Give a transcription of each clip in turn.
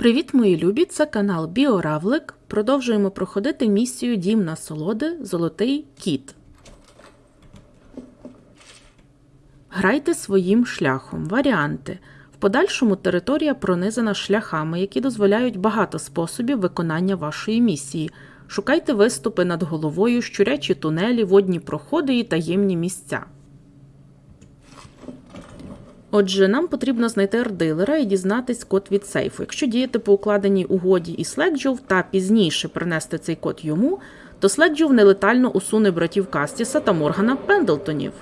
Привіт, мої любі! Це канал Біоравлик. Продовжуємо проходити місію Дім насолоди Золотий кіт. Грайте своїм шляхом. Варіанти. В подальшому територія пронизана шляхами, які дозволяють багато способів виконання вашої місії. Шукайте виступи над головою, щурячі тунелі, водні проходи і таємні місця. Отже, нам потрібно знайти ардилера і дізнатись код від сейфу. Якщо діяти по укладеній угоді і Слекджов та пізніше принести цей код йому, то Слекджов нелетально усуне братів Кастіса та Моргана Пендлтонів.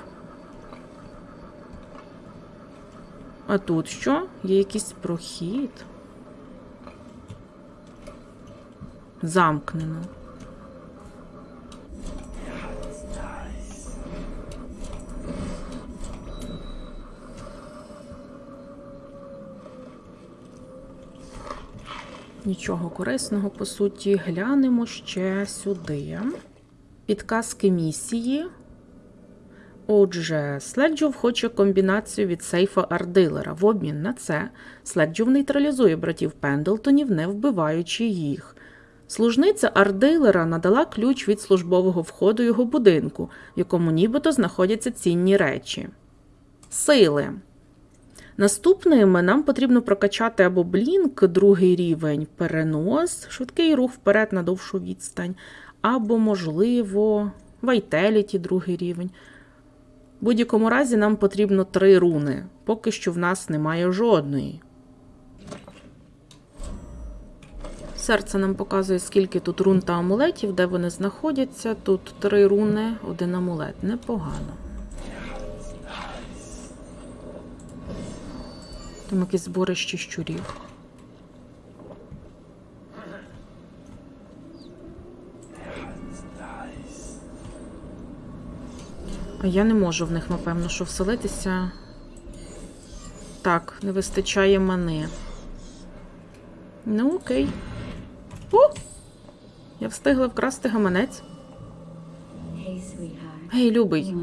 А тут що? Є якийсь прохід. Замкнено. Нічого корисного, по суті, глянемо ще сюди. Підказки місії. Отже, Следжов хоче комбінацію від сейфа Ардилера. В обмін на це Следжов нейтралізує братів Пендлтонів, не вбиваючи їх. Служниця Ардилера надала ключ від службового входу його будинку, в якому нібито знаходяться цінні речі. Сили. Наступними нам потрібно прокачати або блінк, другий рівень, перенос, швидкий рух вперед на довшу відстань, або, можливо, вайтеліті, другий рівень. В будь-якому разі нам потрібно три руни. Поки що в нас немає жодної. Серце нам показує, скільки тут рун та амулетів, де вони знаходяться. Тут три руни, один амулет. Непогано. Там якесь зборище щурів. А я не можу в них, напевно, що вселитися. Так, не вистачає мани. Ну, окей. О! Я встигла вкрасти гаманець. Гей, любий,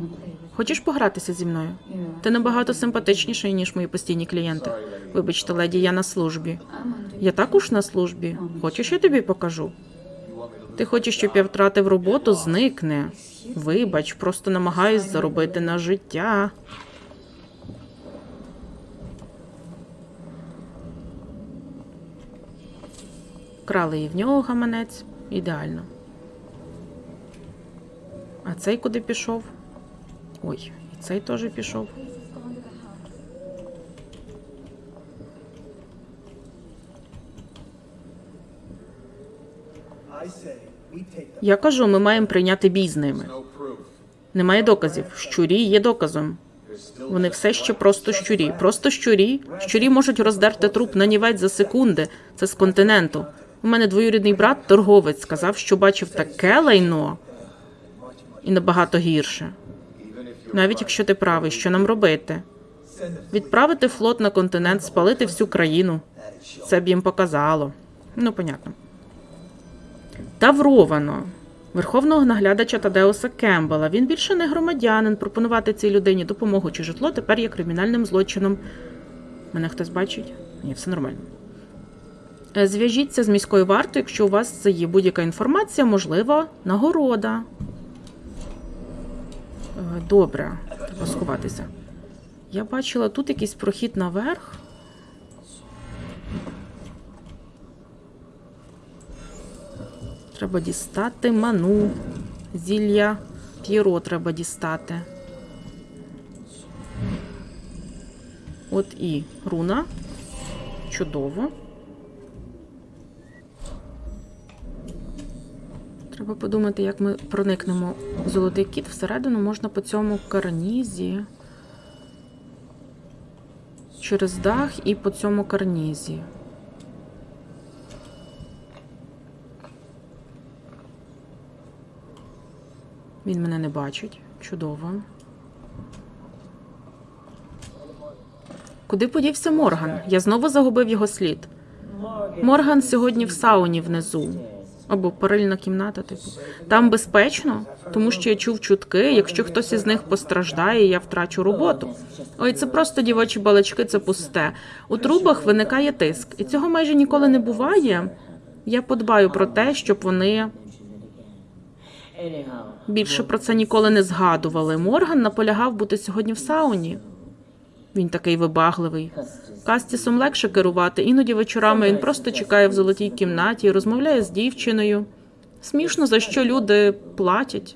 хочеш погратися зі мною? Ти набагато симпатичніший, ніж мої постійні клієнти. Вибачте, леді, я на службі. Я також на службі. Хочеш, я тобі покажу? Ти хочеш, щоб я втратив роботу, зникне. Вибач, просто намагаюсь заробити на життя. Крали і в нього гаманець. Ідеально. А цей куди пішов? Ой, і цей теж пішов. Я кажу, ми маємо прийняти бій з ними. Немає доказів. Щурі є доказом. Вони все ще просто щурі. Просто щурі. Щурі можуть роздерти труп на нівець за секунди. Це з континенту. У мене двоюрідний брат, торговець, сказав, що бачив таке лайно і набагато гірше. Навіть якщо ти правий, що нам робити? Відправити флот на континент, спалити всю країну. Це б їм показало. Ну, понятно. Тавровано. Верховного наглядача Тадеуса Кембела. Він більше не громадянин. Пропонувати цій людині допомогу чи житло тепер є кримінальним злочином. Мене хтось бачить? Ні, все нормально. Е, Зв'яжіться з міською вартою, якщо у вас є будь-яка інформація, можливо, нагорода. Е, Добре, треба сховатися. Я бачила тут якийсь прохід наверх. Треба дістати ману. Зілля П'єро треба дістати. От і руна. Чудово. Треба подумати, як ми проникнемо в золотий кіт. Всередину можна по цьому карнізі. Через дах і по цьому карнізі. Він мене не бачить. Чудово. Куди подівся Морган? Я знову загубив його слід. Морган сьогодні в сауні внизу. Або парильна кімната, типу. Там безпечно, тому що я чув чутки, якщо хтось із них постраждає, я втрачу роботу. Ой, це просто дівочі балачки, це пусте. У трубах виникає тиск, і цього майже ніколи не буває. Я подбаю про те, щоб вони більше про це ніколи не згадували. Морган наполягав бути сьогодні в сауні. Він такий вибагливий. Кастісом легше керувати. Іноді вечорами він просто чекає в золотій кімнаті розмовляє з дівчиною. Смішно, за що люди платять.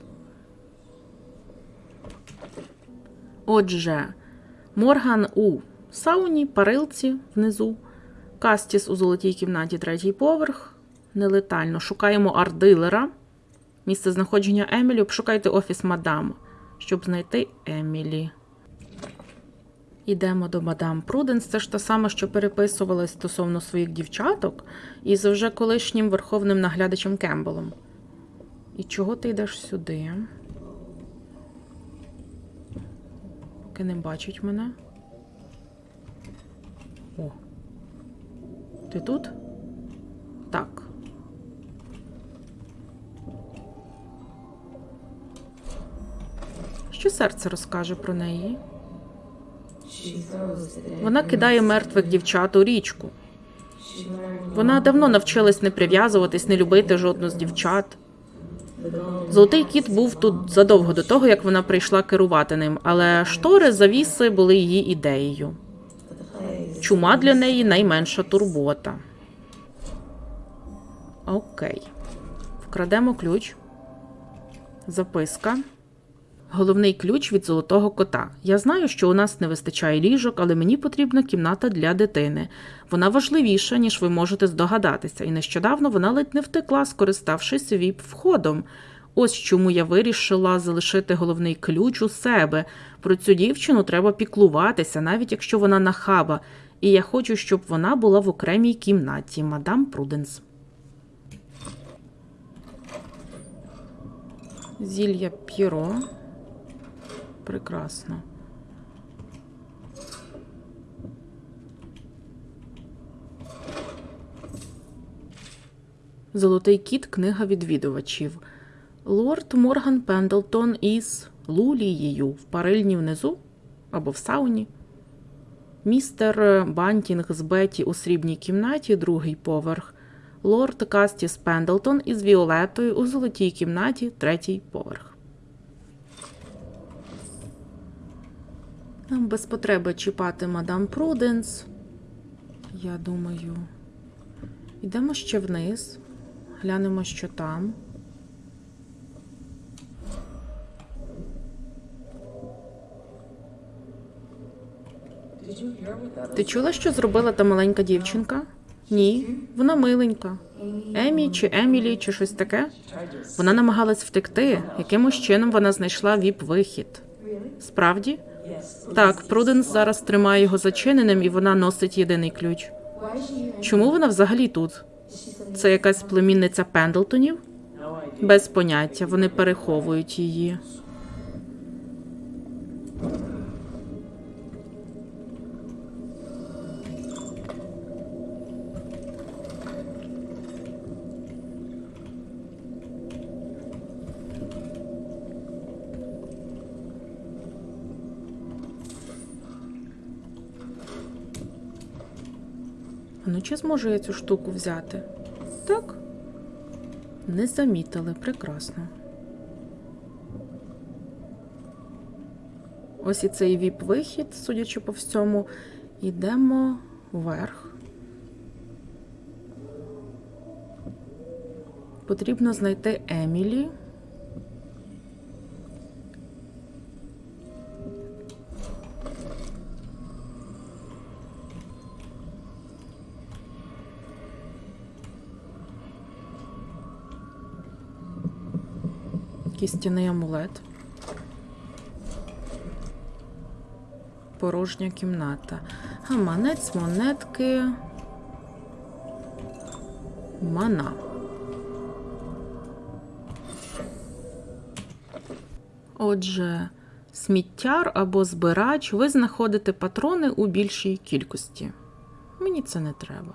Отже, Морган у сауні, парилці внизу, Кастіс у золотій кімнаті, третій поверх. Нелетально. Шукаємо ардилера. Місце знаходження Емілі. Обшукайте офіс мадам, щоб знайти Емілі. Ідемо до мадам Пруденс. Це ж та сама, що переписувалась стосовно своїх дівчаток із вже колишнім верховним наглядачем Кембелом. І чого ти йдеш сюди? Поки не бачить мене. О. Ти тут? Так. Що серце розкаже про неї? Вона кидає мертвих дівчат у річку. Вона давно навчилась не прив'язуватись, не любити жодну з дівчат. Золотий кіт був тут задовго до того, як вона прийшла керувати ним, але штори завіси були її ідеєю. Чума для неї найменша турбота. Окей. Вкрадемо ключ. Записка. Головний ключ від золотого кота. Я знаю, що у нас не вистачає ліжок, але мені потрібна кімната для дитини. Вона важливіша, ніж ви можете здогадатися, і нещодавно вона ледь не втекла, скориставшись віп входом. Ось чому я вирішила залишити головний ключ у себе. Про цю дівчину треба піклуватися, навіть якщо вона нахаба. І я хочу, щоб вона була в окремій кімнаті, мадам Пруденс. Зілля П'єро. Прекрасно. Золотий кіт книга відвідувачів. Лорд Морган Пендлтон із Лулією в парильні внизу або в сауні. Містер Бантінг з Беті у срібній кімнаті, другий поверх. Лорд Кастіс Пендлтон із Віолетою у золотій кімнаті, третій поверх. Нам без потреби чіпати мадам Пруденс. Я думаю, йдемо ще вниз, глянемо, що там. Ти чула, що зробила та маленька дівчинка? Ні, вона миленька. Емі чи Емілі, чи щось таке. Вона намагалась втекти. Якимось чином вона знайшла віп-вихід. Справді? Так, Пруденс зараз тримає його зачиненим, і вона носить єдиний ключ. Чому вона взагалі тут? Це якась племінниця Пендлтонів? Без поняття, вони переховують її. Ну, чи зможу я цю штуку взяти? Так. Не замітили, прекрасно. Ось і цей віп-вихід, судячи по всьому, йдемо вверх. Потрібно знайти Емілі. Кістяний амулет. Порожня кімната. Гаманець, монетки. Мана. Отже, сміттяр або збирач, ви знаходите патрони у більшій кількості. Мені це не треба.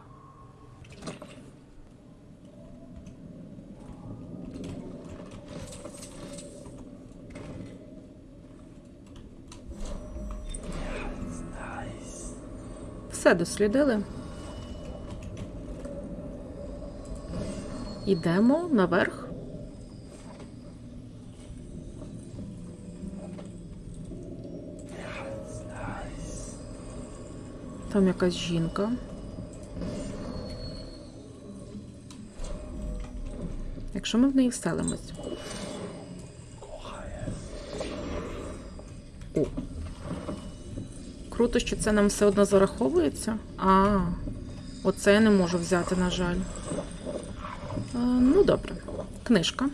Все дослідили. Ідемо наверх. Там якась жінка. Якщо ми в неї вселимось. О. Круто, що це нам все одно зараховується. А, оце я не можу взяти, на жаль. А, ну, добре. Книжка.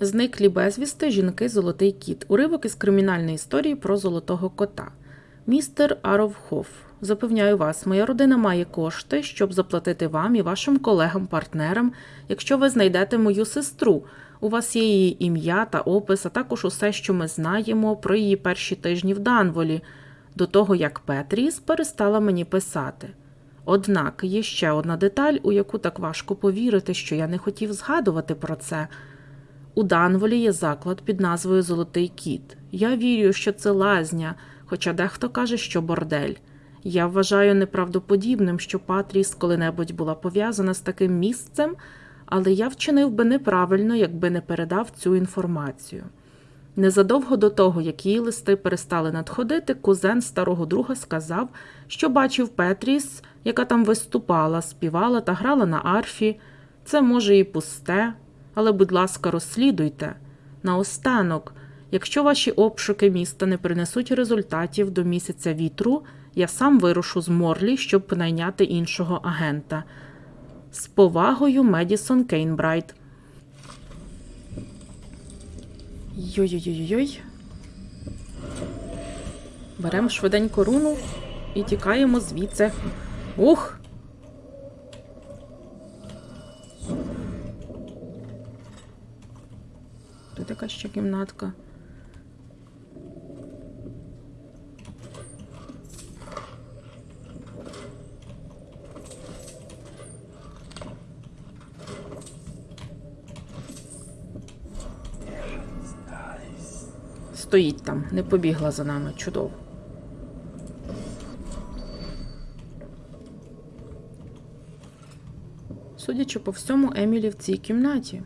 Зниклі безвісти жінки Золотий кіт. Уривок із кримінальної історії про золотого кота. Містер Аровхоф. Запевняю вас, моя родина має кошти, щоб заплатити вам і вашим колегам-партнерам, якщо ви знайдете мою сестру. У вас є її ім'я та опис, а також усе, що ми знаємо про її перші тижні в Данволі, до того як Петріс перестала мені писати. Однак є ще одна деталь, у яку так важко повірити, що я не хотів згадувати про це. У Данволі є заклад під назвою Золотий кіт. Я вірю, що це лазня, хоча дехто каже, що бордель. Я вважаю неправдоподібним, що Патріс коли-небудь була пов'язана з таким місцем, але я вчинив би неправильно, якби не передав цю інформацію. Незадовго до того, як її листи перестали надходити, кузен старого друга сказав, що бачив Петріс, яка там виступала, співала та грала на арфі. Це може і пусте, але, будь ласка, розслідуйте. Наостанок, якщо ваші обшуки міста не принесуть результатів до місяця вітру, я сам вирушу з Морлі, щоб найняти іншого агента. З повагою Медісон Кейнбрайт. Йой-йой-йой. Беремо швиденько руну і тікаємо звідси. Ух! Тут якась ще кімнатка. Стоїть там, не побігла за нами. Чудово. Судячи по всьому, Емілі в цій кімнаті.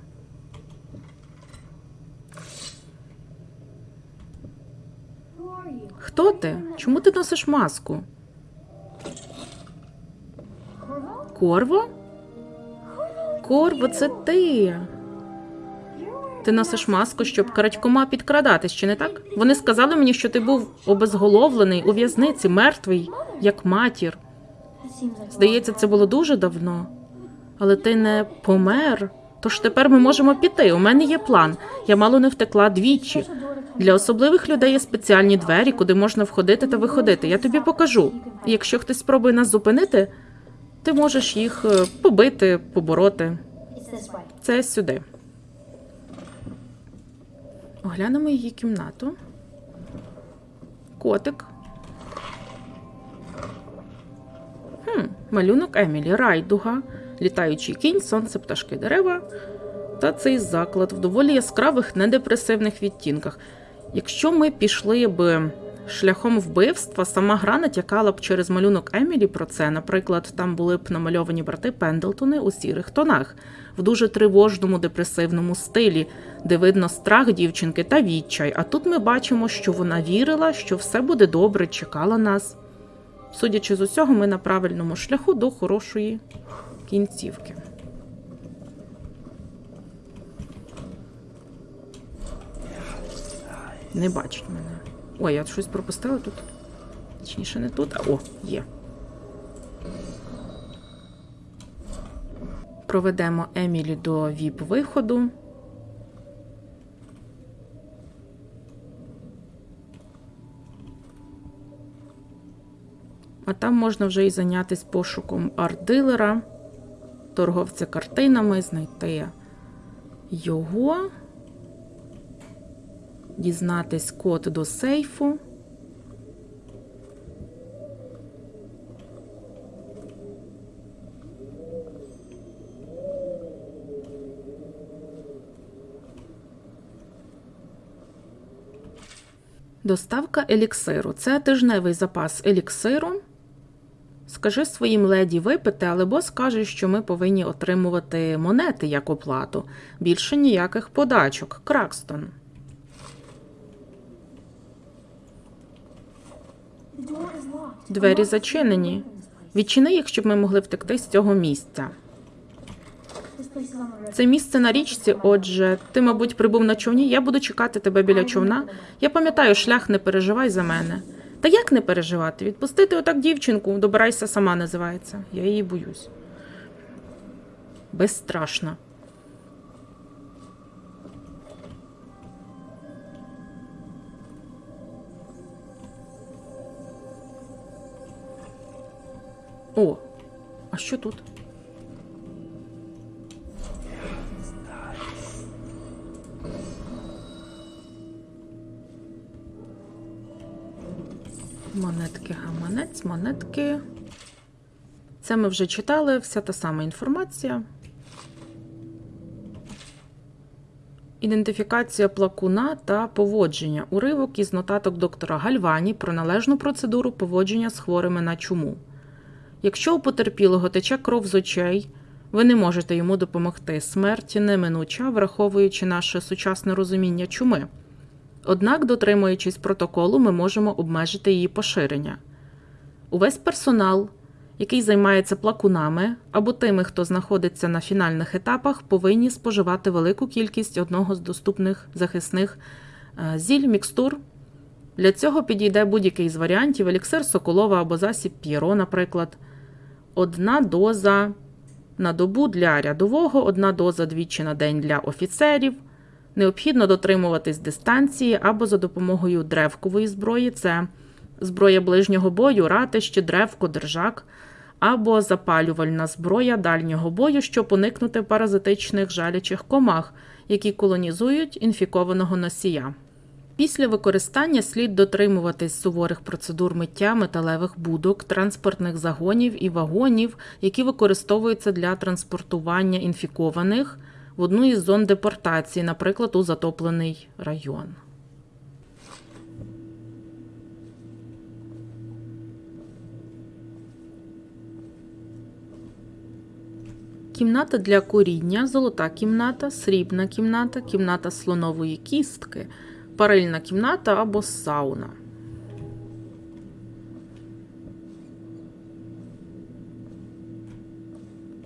Хто ти? Чому ти носиш маску? Корво? Корво, це ти. Ти носиш маску, щоб крадькома підкрадатись, чи не так? Вони сказали мені, що ти був обезголовлений у в'язниці, мертвий, як матір. Здається, це було дуже давно. Але ти не помер. Тож тепер ми можемо піти. У мене є план. Я мало не втекла двічі. Для особливих людей є спеціальні двері, куди можна входити та виходити. Я тобі покажу. Якщо хтось спробує нас зупинити, ти можеш їх е, побити, побороти. Це сюди. Оглянемо її кімнату. Котик. Хм, малюнок Емілі, райдуга, літаючий кінь, сонце, пташки, дерева. Та цей заклад в доволі яскравих недепресивних відтінках. Якщо ми пішли б шляхом вбивства, сама гра натякала б через малюнок Емілі про це. Наприклад, там були б намальовані брати Пендлтони у сірих тонах, в дуже тривожному депресивному стилі, де видно страх дівчинки та відчай. А тут ми бачимо, що вона вірила, що все буде добре, чекала нас. Судячи з усього, ми на правильному шляху до хорошої кінцівки. Не бачить мене. Ой, я щось пропустила тут. Точніше, не тут, а о, є. Проведемо Емілі до ВІП-виходу. А там можна вже і зайнятися пошуком арт-дилера, торговця картинами, знайти його, дізнатись код до сейфу. Доставка еліксиру. Це тижневий запас еліксиру. скажи своїм леді випити, але бос каже, що ми повинні отримувати монети як оплату. Більше ніяких подачок. Кракстон. Двері зачинені. Відчини їх, щоб ми могли втекти з цього місця. Це місце на річці, отже, ти, мабуть, прибув на човні. Я буду чекати тебе біля човна. Я пам'ятаю, шлях не переживай за мене. Та як не переживати? Відпустити отак дівчинку, добирайся сама називається. Я її боюсь. Безстрашна. О, а що тут? Монетки, гаманець, монетки. Це ми вже читали, вся та сама інформація. Ідентифікація плакуна та поводження. Уривок із нотаток доктора Гальвані про належну процедуру поводження з хворими на чуму. Якщо у потерпілого тече кров з очей, ви не можете йому допомогти. Смерть неминуча, враховуючи наше сучасне розуміння чуми. Однак, дотримуючись протоколу, ми можемо обмежити її поширення. Увесь персонал, який займається плакунами або тими, хто знаходиться на фінальних етапах, повинні споживати велику кількість одного з доступних захисних е, зіль, мікстур. Для цього підійде будь-який з варіантів еліксир Соколова або засіб П'єро, наприклад. Одна доза на добу для рядового, одна доза двічі на день для офіцерів. Необхідно дотримуватись дистанції або за допомогою древкової зброї, це зброя ближнього бою, ратище, древко, держак, або запалювальна зброя дальнього бою, щоб уникнути паразитичних жалячих комах, які колонізують інфікованого носія. Після використання слід дотримуватись суворих процедур миття металевих будок, транспортних загонів і вагонів, які використовуються для транспортування інфікованих в одну із зон депортації, наприклад, у затоплений район. Кімната для куріння, золота кімната, срібна кімната, кімната слонової кістки, парильна кімната або сауна.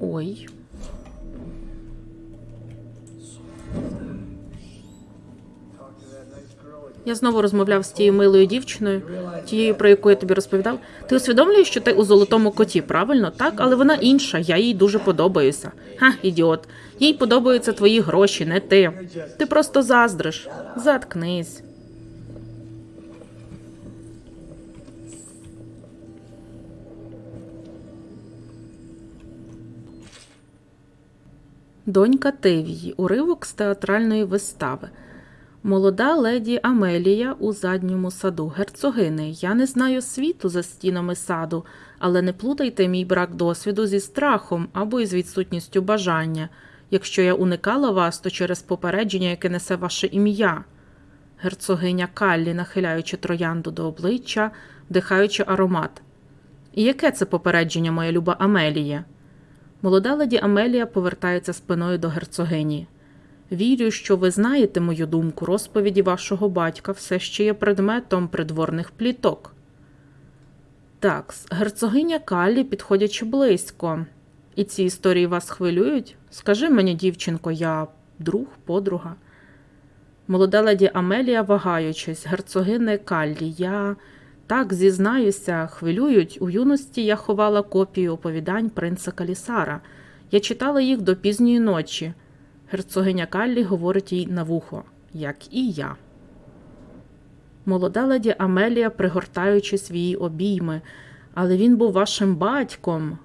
Ой. Я знову розмовляв з тією милою дівчиною, тією, про яку я тобі розповідав. Ти усвідомлюєш, що ти у золотому коті, правильно? Так, але вона інша, я їй дуже подобаюся. Ха, ідіот. Їй подобаються твої гроші, не ти. Ти просто заздриш. Заткнись. Донька Тевії. Уривок з театральної вистави. Молода леді Амелія у задньому саду. Герцогини, я не знаю світу за стінами саду, але не плутайте мій брак досвіду зі страхом або із відсутністю бажання. Якщо я уникала вас, то через попередження, яке несе ваше ім'я. Герцогиня Каллі, нахиляючи троянду до обличчя, вдихаючи аромат. І яке це попередження, моя люба Амелія? Молода леді Амелія повертається спиною до герцогині. Вірю, що ви знаєте мою думку, розповіді вашого батька все ще є предметом придворних пліток. Так, герцогиня Каллі, підходячи близько. І ці історії вас хвилюють? Скажи мені, дівчинко, я друг, подруга. Молода леді Амелія, вагаючись, герцогини Каллі, я так зізнаюся, хвилюють. У юності я ховала копію оповідань принца Калісара. Я читала їх до пізньої ночі. Герцогиня Каллі говорить їй на вухо, як і я. Молода леді Амелія, пригортаючи свої обійми, але він був вашим батьком.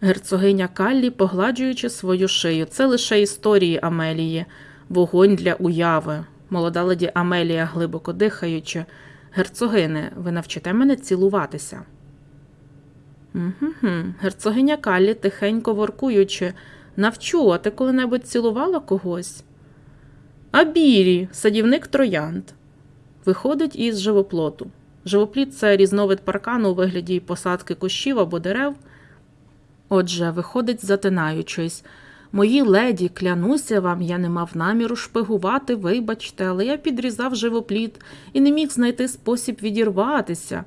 Герцогиня Каллі, погладжуючи свою шию. Це лише історії Амелії, вогонь для уяви. Молода леді Амелія, глибоко дихаючи. Герцогине, ви навчите мене цілуватися. Угу. Герцогиня Каллі, тихенько воркуючи. Навчу, а ти коли-небудь цілувала когось? А бірі, садівник троянд. Виходить із живоплоту. Живопліт це різновид паркану у вигляді посадки кущів або дерев. Отже, виходить, затинаючись. Мої леді, клянуся вам, я не мав наміру шпигувати, вибачте, але я підрізав живопліт і не міг знайти спосіб відірватися.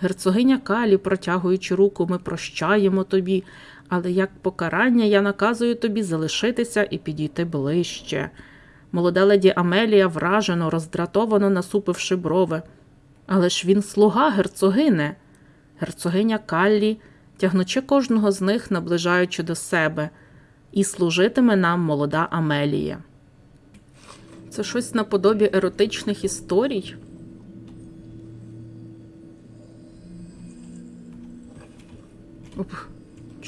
Герцогиня Калі, протягуючи руку, ми прощаємо тобі, але як покарання я наказую тобі залишитися і підійти ближче. Молода леді Амелія вражено, роздратовано насупивши брови. Але ж він слуга герцогине. Герцогиня Каллі, тягнучи кожного з них, наближаючи до себе, і служитиме нам молода Амелія. Це щось наподобі еротичних історій. Оп,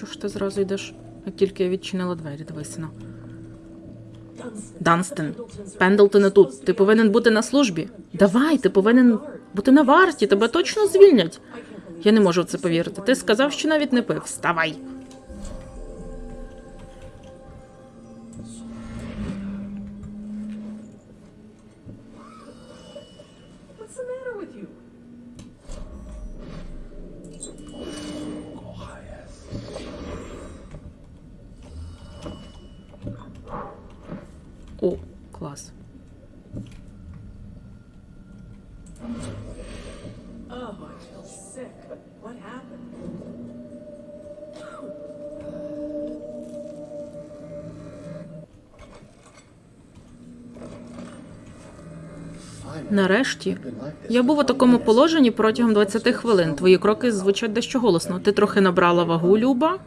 чого ж ти зразу йдеш, як тільки я відчинила двері, дивися на. Данстен, Пендлтон не тут. Ти повинен бути на службі. Давай, ти повинен бути на варті, тебе точно звільнять. Я не можу в це повірити. Ти сказав, що навіть не пив. Вставай. Клас. Нарешті я був у такому положенні протягом 20 хвилин. Твої кроки звучать дещо голосно. Ти трохи набрала вагу, Люба?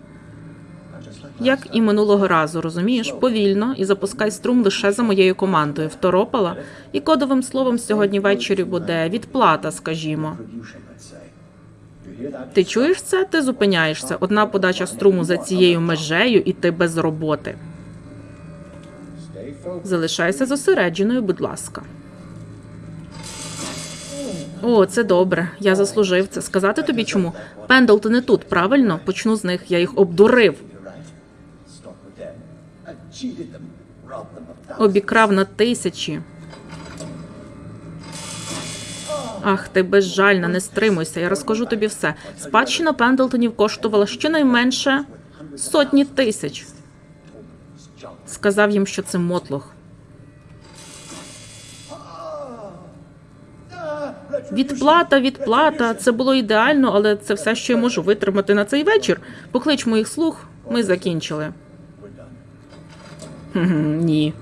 Як і минулого разу, розумієш, повільно і запускай струм лише за моєю командою. Второпала. І кодовим словом сьогодні ввечері буде відплата, скажімо. Ти чуєш це? Ти зупиняєшся. Одна подача струму за цією межею, і ти без роботи. Залишайся зосередженою, будь ласка. О, це добре. Я заслужив це. Сказати тобі чому? Пендлтон не тут, правильно? Почну з них. Я їх обдурив. Обікрав на тисячі. Ах, ти безжальна, не стримуйся. Я розкажу тобі все. Спадщина Пендлтонів коштувала щонайменше сотні тисяч. Сказав їм, що це мотлох. Відплата, відплата. Це було ідеально, але це все, що я можу витримати на цей вечір. Поклич моїх слуг, ми закінчили. Ні.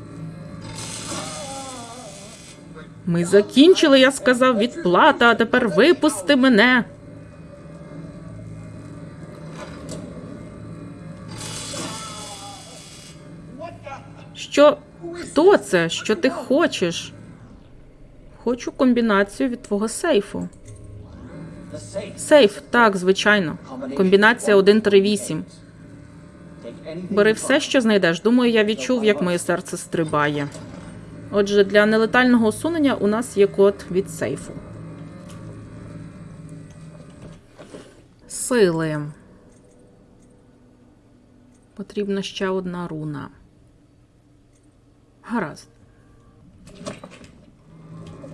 Ми закінчили, я сказав, відплата, а тепер випусти мене. Що? Хто це? Що ти хочеш? Хочу комбінацію від твого сейфу. Сейф, так, звичайно. Комбінація 138. Бери все, що знайдеш. Думаю, я відчув, як моє серце стрибає. Отже, для нелетального усунення у нас є код від сейфу. Сили. Потрібна ще одна руна. Гаразд.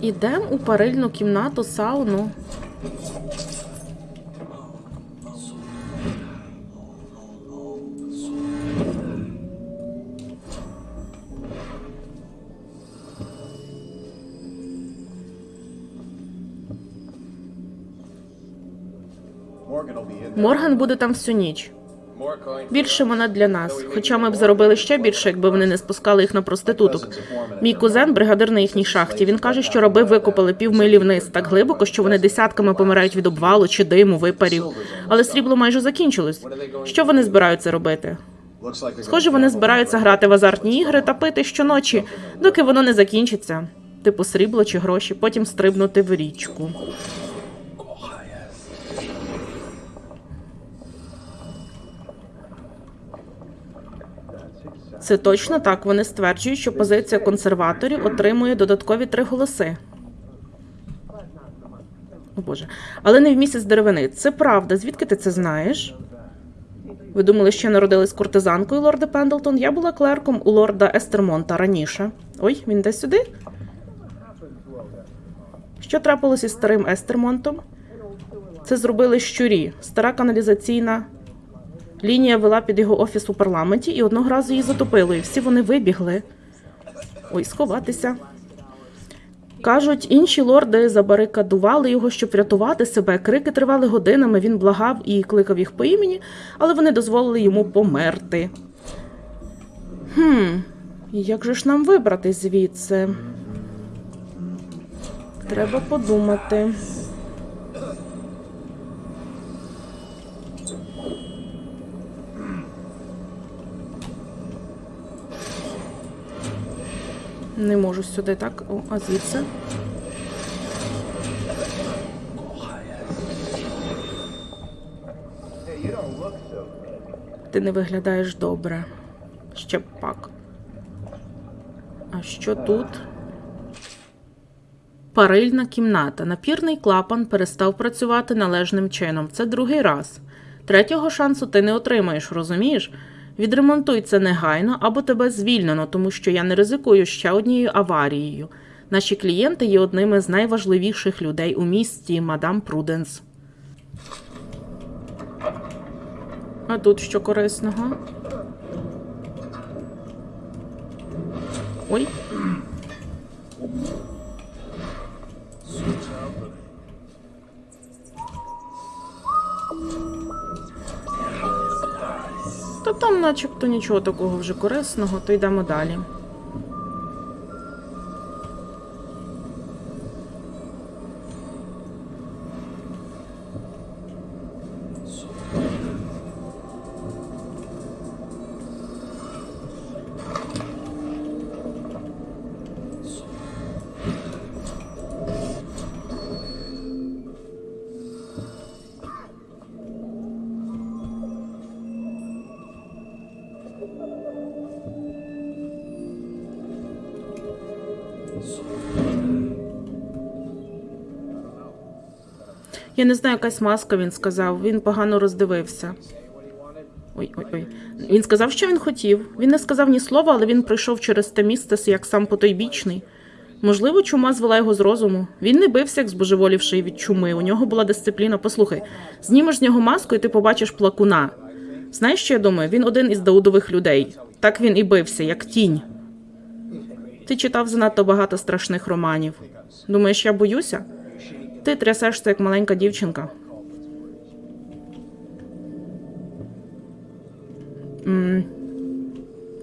Ідемо у парильну кімнату сауну. Морган буде там всю ніч. Більше монет для нас. Хоча ми б заробили ще більше, якби вони не спускали їх на проституток. Мій кузен, бригадир на їхній шахті. Він каже, що раби викопали півмилі вниз так глибоко, що вони десятками помирають від обвалу чи диму, випарів. Але срібло майже закінчилось. Що вони збираються робити? Схоже, вони збираються грати в азартні ігри та пити щоночі, доки воно не закінчиться. Типу срібло чи гроші, потім стрибнути в річку. Це точно так. Вони стверджують, що позиція консерваторів отримує додаткові три голоси. О Боже. Але не в місяць деревини. Це правда. Звідки ти це знаєш? Ви думали, що я народилась куртизанкою, лорде Пендлтон? Я була клерком у лорда Естермонта раніше. Ой, він йде сюди? Що трапилось із старим Естермонтом? Це зробили щурі, стара каналізаційна Лінія вела під його офіс у парламенті і одного разу її затопило, і всі вони вибігли. Ой, сховатися. Кажуть, інші лорди забарикадували його, щоб врятувати себе. Крики тривали годинами, він благав і кликав їх по імені, але вони дозволили йому померти. Хм, як же ж нам вибрати звідси? Треба подумати. Не можу сюди так. О, а звідси? Ти не виглядаєш добре. Ще пак. А що тут? Парильна кімната. Напірний клапан перестав працювати належним чином. Це другий раз. Третього шансу ти не отримаєш, розумієш? Відремонтуй це негайно або тебе звільнено, тому що я не ризикую ще однією аварією. Наші клієнти є одними з найважливіших людей у місті, мадам Пруденс. А тут що корисного? Ой. Та там начебто нічого такого вже корисного, то йдемо далі. Я не знаю, якась маска, він сказав. Він погано роздивився. Ой, ой, ой. Він сказав, що він хотів. Він не сказав ні слова, але він пройшов через те місце як сам потойбічний. Можливо, чума звела його з розуму. Він не бився, як збожеволівший від чуми. У нього була дисципліна. Послухай, знімеш з нього маску, і ти побачиш плакуна. Знаєш, що я думаю? Він один із Даудових людей. Так він і бився, як тінь. Ти читав занадто багато страшних романів. Думаєш, я боюся? Ти трясешся, як маленька дівчинка.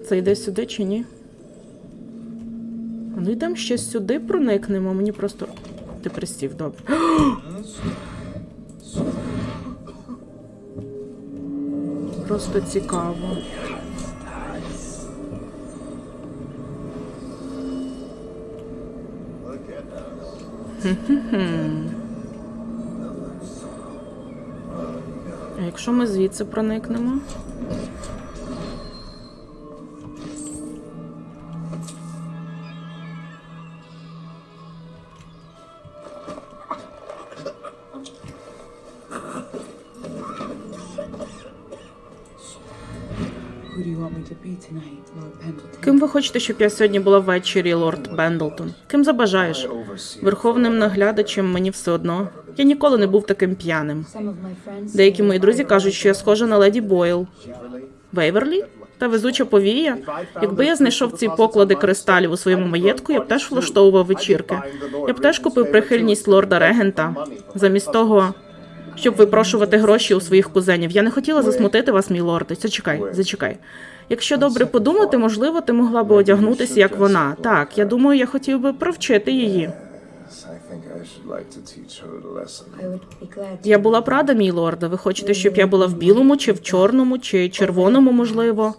Це йде сюди чи ні? Ну йдемо ще сюди проникнемо. Мені просто. Ти пристів, добре. Просто цікаво. А якщо ми звідси проникнемо? Ким ви хочете, щоб я сьогодні була ввечері, лорд Бендлтон? Ким забажаєш? Верховним наглядачем мені все одно. Я ніколи не був таким п'яним. Деякі мої друзі кажуть, що я схожа на леді Бойл. Вейверлі? Та везуча повія. Якби я знайшов ці поклади кристалів у своєму маєтку, я б теж влаштовував вечірки. Я б теж купив прихильність лорда регента. Замість того, щоб випрошувати гроші у своїх кузенів. Я не хотіла засмутити вас, мій лорд. Зачекай, зачекай. Якщо добре подумати, можливо, ти могла би одягнутися як вона. Так, я думаю, я хотів би провчити її. Я була б рада, мій лорде. Ви хочете, щоб я була в білому, чи в чорному, чи червоному, можливо.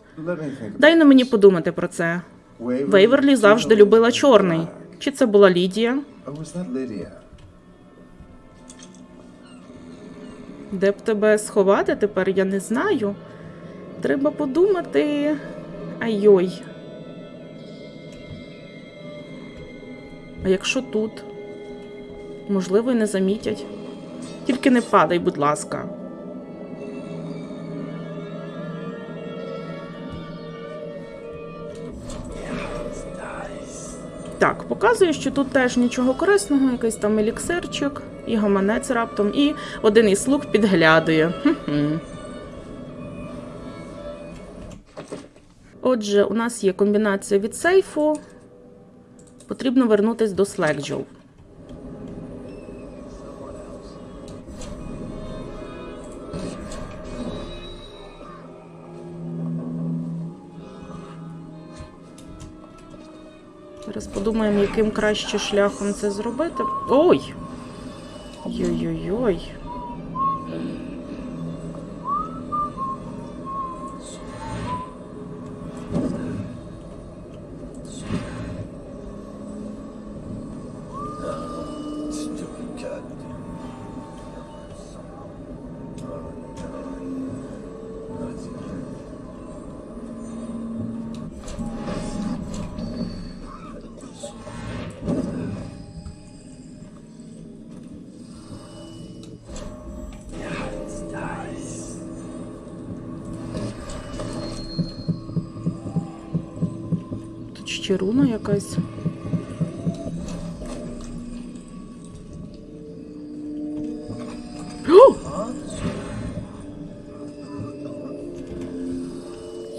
Дай на мені подумати про це. Вейверлі завжди любила чорний. Чи це була Лідія? Де б тебе сховати тепер, я не знаю. Треба подумати. Ай-ой. А якщо тут? Можливо, і не замітять. Тільки не падай, будь ласка. Так, показує, що тут теж нічого корисного, якийсь там еліксирчик, і гаманець раптом, і один із слуг підглядує. Отже, у нас є комбінація від сейфу. Потрібно вернутися до Slackjaw. Подумаємо, яким краще шляхом це зробити. Ой! Йой-йой-йой. Руна якась.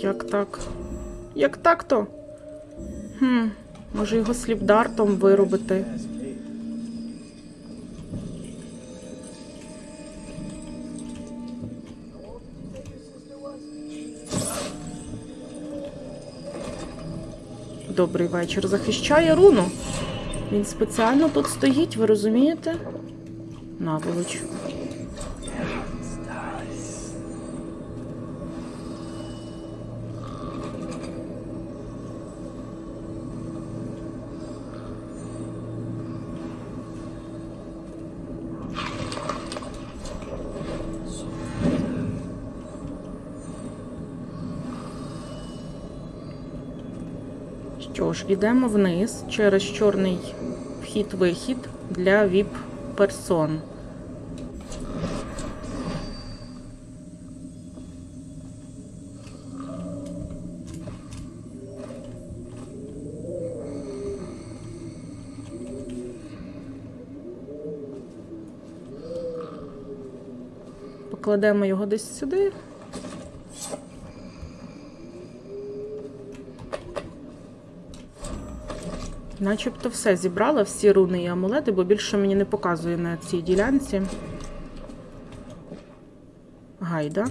Як так? Як так то? Хм, може його сліпдартом виробити. Добрий вечір. Захищає руну. Він спеціально тут стоїть, ви розумієте? Наволоч. Ідемо вниз через чорний вхід-вихід для ВІП-персон. Покладемо його десь сюди. Начебто все зібрала, всі руни і амулети, бо більше мені не показує на цій ділянці. Гайда.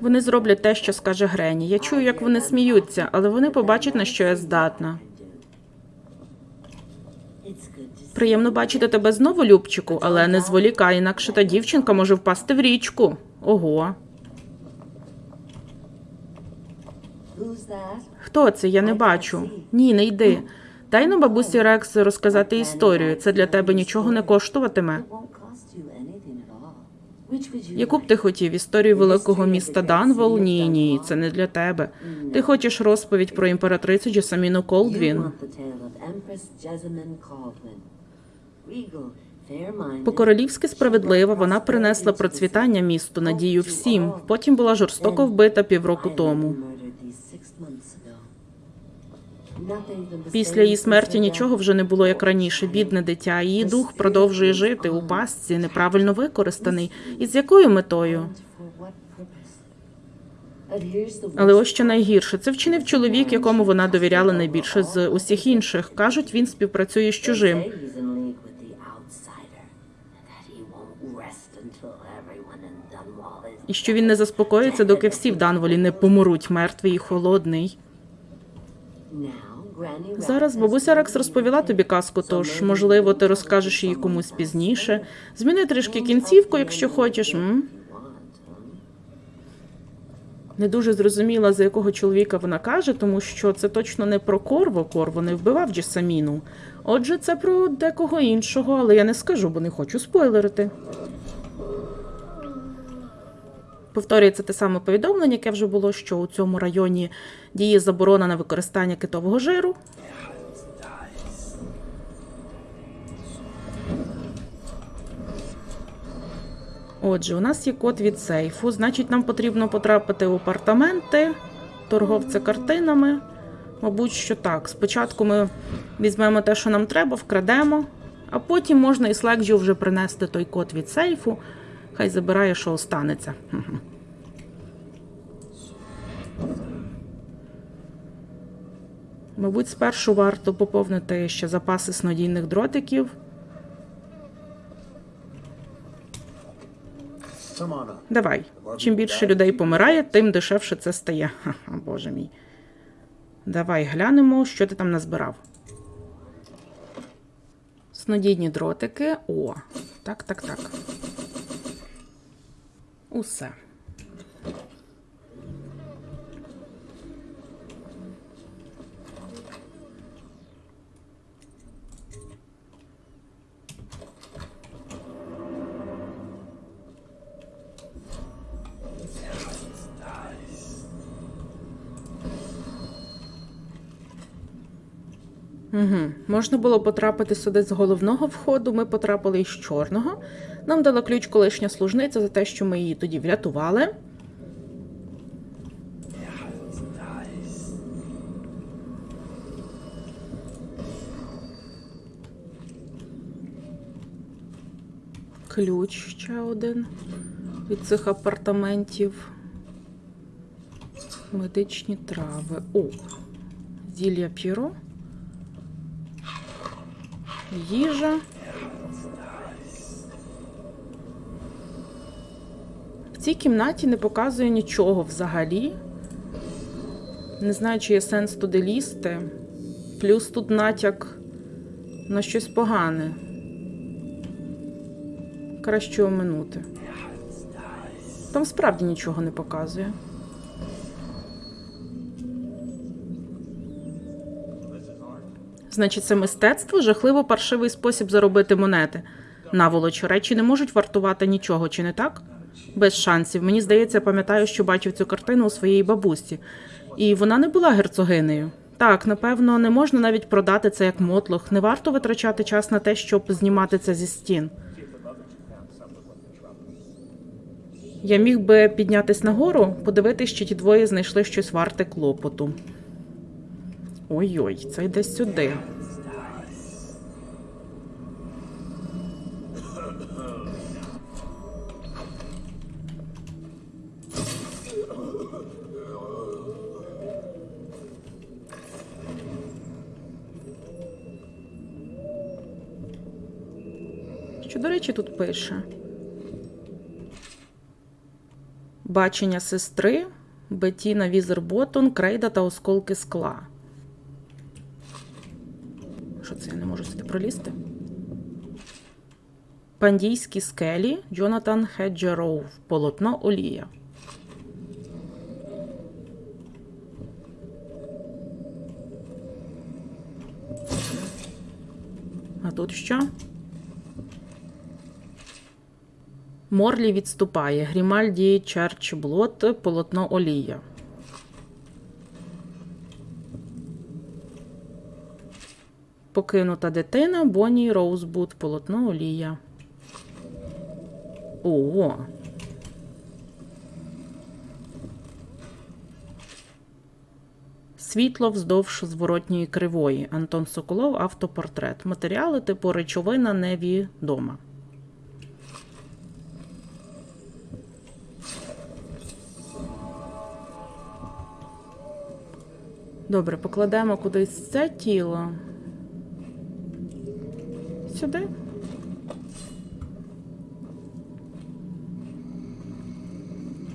Вони зроблять те, що скаже Грені. Я чую, як вони сміються, але вони побачать, на що я здатна. Приємно бачити тебе знову, Любчику, але не зволікай, інакше та дівчинка може впасти в річку. Ого. Хто це? Я не бачу. Ні, не йди. Дай на бабусі Рекс розказати історію. Це для тебе нічого не коштуватиме. Яку б ти хотів історію великого міста Данвол? Ні, ні, це не для тебе. Ти хочеш розповідь про імператрицю Джесаміну Колдвін? По-королівськи справедлива, вона принесла процвітання місту, надію всім. Потім була жорстоко вбита півроку тому. Після її смерті нічого вже не було як раніше. Бідне дитя. Її дух продовжує жити у пастці, неправильно використаний. І з якою метою? Але ось що найгірше, це вчинив чоловік, якому вона довіряла найбільше з усіх інших. Кажуть, він співпрацює з чужим. І що він не заспокоїться, доки всі в Данволі не помруть мертвий і холодний. Зараз бабуся Рекс розповіла тобі казку, тож, можливо, ти розкажеш її комусь пізніше. Зміни трішки кінцівку, якщо хочеш. М? Не дуже зрозуміла, за якого чоловіка вона каже, тому що це точно не про Корво. Корво не вбивав Джесаміну. Отже, це про декого іншого, але я не скажу, бо не хочу спойлерити. Повторюється те саме повідомлення, яке вже було, що у цьому районі діє заборона на використання китового жиру. Отже, у нас є код від сейфу, значить, нам потрібно потрапити в апартаменти торговця картинами. Мабуть, що так. Спочатку ми візьмемо те, що нам треба, вкрадемо, А потім можна і Слекджу вже принести той код від сейфу. Хай забирає, що останеться. Мабуть, спершу варто поповнити ще запаси снодійних дротиків. Давай. Чим більше людей помирає, тим дешевше це стає. Ха-ха, боже мій. Давай глянемо, що ти там назбирав. Снодійні дротики. О, так, так, так. Усе. Угу. Можна було потрапити сюди з головного входу, ми потрапили із чорного. Нам дала ключ колишня служниця за те, що ми її тоді врятували. Ключ ще один від цих апартаментів. Медичні трави. О, зілля п'єро. Їжа. В цій кімнаті не показує нічого взагалі. Не знаю, чи є сенс туди лізти. Плюс тут натяк на щось погане. Краще оминути. Там справді нічого не показує. Значить, це мистецтво жахливо паршивий спосіб заробити монети. Наволоч, речі не можуть вартувати нічого, чи не так? Без шансів. Мені здається, пам'ятаю, що бачив цю картину у своєї бабусі. І вона не була герцогинею. Так, напевно, не можна навіть продати це як мотлох. Не варто витрачати час на те, щоб знімати це зі стін. Я міг би піднятись нагору, подивитись, чи ті двоє знайшли щось варте клопоту. Ой-ой, це йде сюди. Що, до речі, тут пише? Бачення сестри, Бетіна Візерботон, крейда та осколки скла. Що це я не можу сюди пролізти? Пандійські скелі Джонатан Хеджероу. Полотно Олія. А тут що? Морлі відступає. Грімальді Черчблот, полотно Олія. Покинута дитина Бонні Роузбуд, полотно Олія. О. Світло вздовж зворотньої кривої. Антон Соколов, автопортрет. Матеріали типу речовина невідома. Добре, покладемо кудись це тіло. Сюди.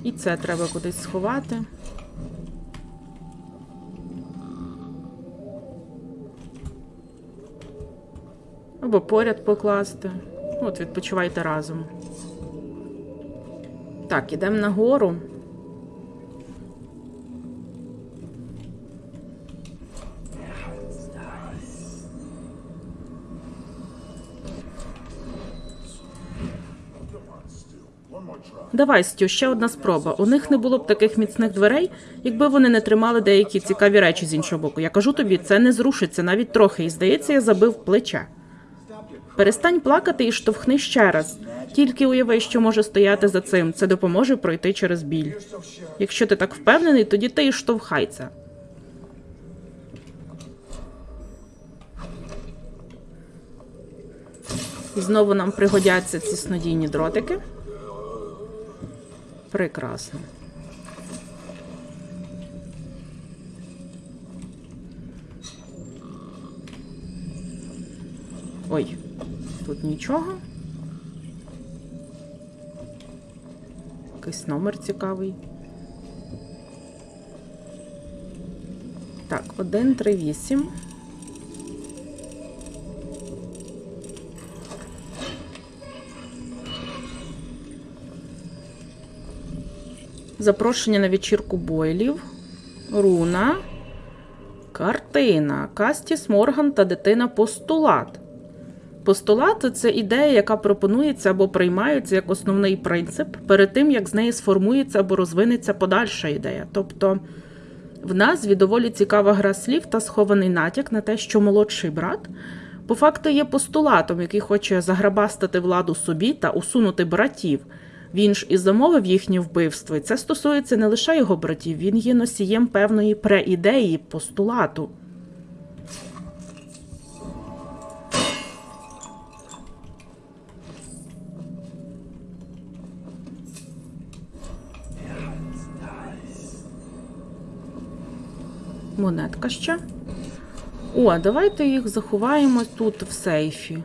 І це треба кудись сховати. Або поряд покласти. От, відпочивайте разом. Так, ідемо нагору. Давай, Стю, ще одна спроба. У них не було б таких міцних дверей, якби вони не тримали деякі цікаві речі з іншого боку. Я кажу тобі, це не зрушиться навіть трохи, і здається, я забив плече. Перестань плакати і штовхни ще раз. Тільки уяви, що може стояти за цим. Це допоможе пройти через біль. Якщо ти так впевнений, тоді ти і штовхай це. І знову нам пригодяться ці снодійні дротики. Прекрасно. Ой, тут нічого. Якийсь номер цікавий. Так, 1, 3, 8. Запрошення на вечірку бойлів. Руна. Картина. Кастіс Морган та дитина постулат. Постулат це ідея, яка пропонується або приймається як основний принцип перед тим, як з неї сформується або розвинеться подальша ідея. Тобто в назві доволі цікава гра слів та схований натяк на те, що молодший брат по факту є постулатом, який хоче заграбастати владу собі та усунути братів. Він ж і замовив їхнє вбивство, і це стосується не лише його братів, він є носієм певної преідеї постулату. Монетка ще. О, давайте їх заховаємо тут в сейфі.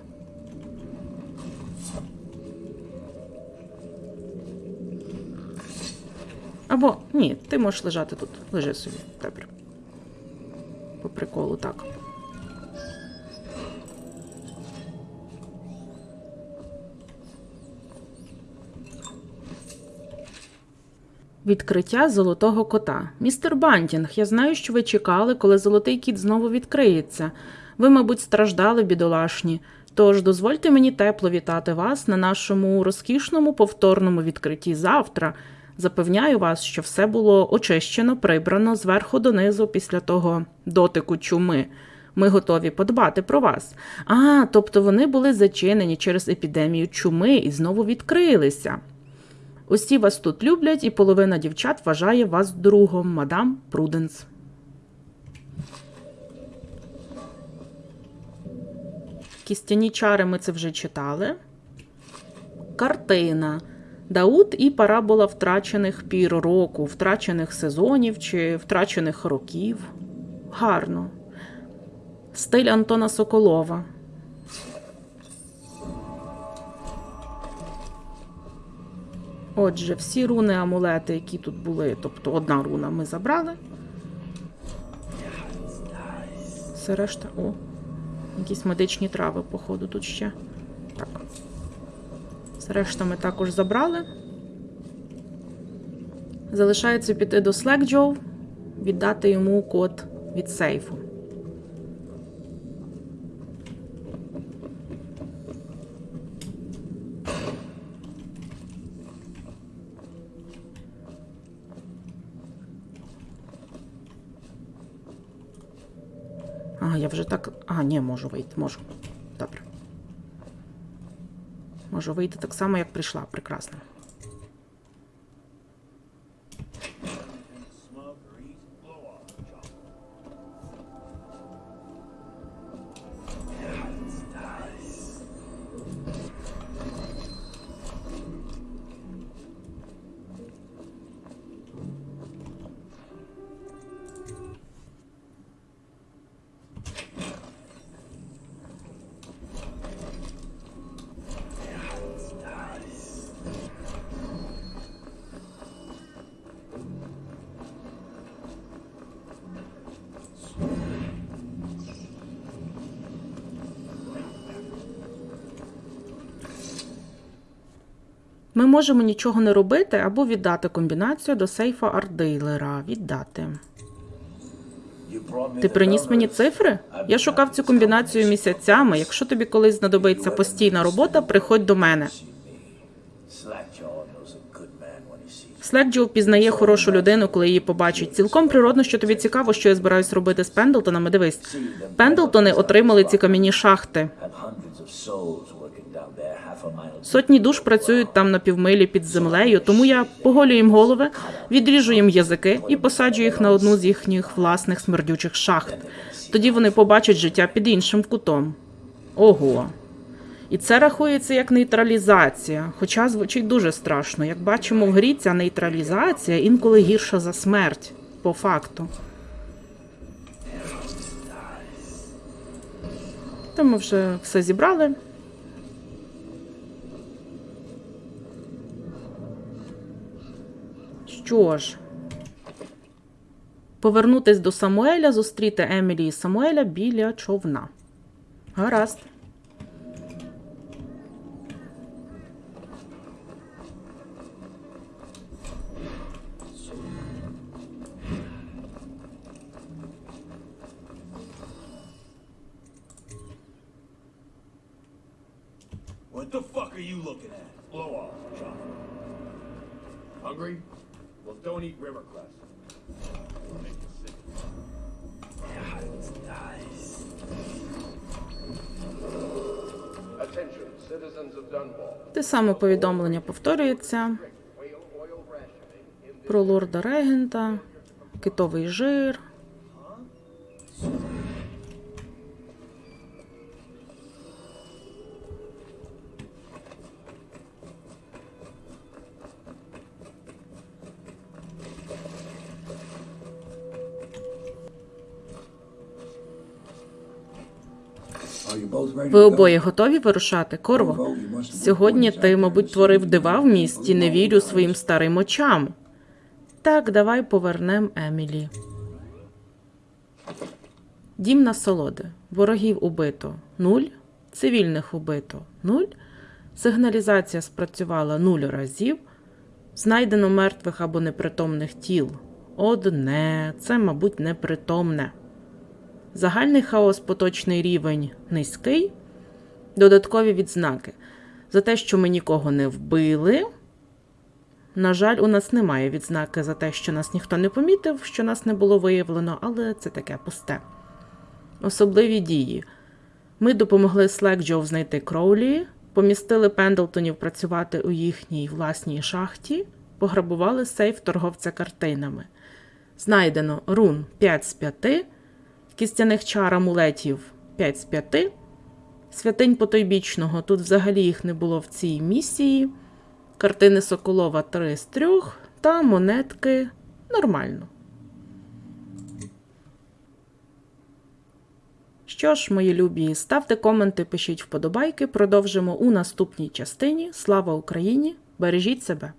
Або ні, ти можеш лежати тут. Лежи собі. Добре. По приколу, так. Відкриття золотого кота. Містер Бантінг, я знаю, що ви чекали, коли золотий кіт знову відкриється. Ви, мабуть, страждали, бідолашні. Тож дозвольте мені тепло вітати вас на нашому розкішному повторному відкритті завтра. Запевняю вас, що все було очищено, прибрано зверху донизу після того дотику чуми. Ми готові подбати про вас. А, тобто вони були зачинені через епідемію чуми і знову відкрилися. Усі вас тут люблять, і половина дівчат вважає вас другом, мадам Пруденс. Кістяні чари ми це вже читали. Картина. Дауд і парабола втрачених пір року, втрачених сезонів чи втрачених років. Гарно. Стиль Антона Соколова. Отже, всі руни амулети, які тут були, тобто одна руна ми забрали. Все решта. О, якісь медичні трави, походу, тут ще. Так. Все решта ми також забрали. Залишається піти до Slackjaw, віддати йому код від сейфу. А, я вже так. А, ні, можу вийти, можу. Можу вийти так само, як прийшла. Прекрасно. Можемо нічого не робити або віддати комбінацію до сейфа арт-дилера. Віддати. Ти приніс мені цифри? Я шукав цю комбінацію місяцями. Якщо тобі колись знадобиться постійна робота, приходь до мене. Слекджо впізнає хорошу людину, коли її побачить. Цілком природно, що тобі цікаво, що я збираюсь робити з Пендлтонами. Дивись, Пендлтони отримали ці кам'яні шахти. Сотні душ працюють там на півмилі під землею, тому я поголю їм голови, відріжу їм язики і посаджу їх на одну з їхніх власних смердючих шахт. Тоді вони побачать життя під іншим кутом. Ого. І це рахується як нейтралізація, хоча звучить дуже страшно. Як бачимо в грі, ця нейтралізація інколи гірша за смерть, по факту. То ми вже все зібрали. Що ж, повернутись до Самуеля, зустріти Емілі і Самуеля біля човна. Гаразд. What the fuck are you looking at? Blow off, John. Hungry? Don't eat river Dunwall. Те саме повідомлення повторюється про лорда регента, китовий жир. Ви обоє готові вирушати, Корво? Сьогодні ти, мабуть, творив дива в місті, не вірю своїм старим очам. Так, давай повернем Емілі. Дім насолоди. Ворогів убито нуль. Цивільних убито нуль. Сигналізація спрацювала нуль разів. Знайдено мертвих або непритомних тіл. Одне. Це, мабуть, непритомне. Загальний хаос поточний рівень низький. Додаткові відзнаки. За те, що ми нікого не вбили. На жаль, у нас немає відзнаки за те, що нас ніхто не помітив, що нас не було виявлено, але це таке пусте. Особливі дії. Ми допомогли Слекджоу знайти Кроулі, помістили Пендлтонів працювати у їхній власній шахті, пограбували сейф торговця картинами. Знайдено рун 5 з 5, кістяних чар амулетів 5 з 5, святинь потойбічного, тут взагалі їх не було в цій місії, картини Соколова 3 з 3 та монетки нормально. Що ж, мої любі, ставте коменти, пишіть вподобайки. Продовжимо у наступній частині. Слава Україні! Бережіть себе!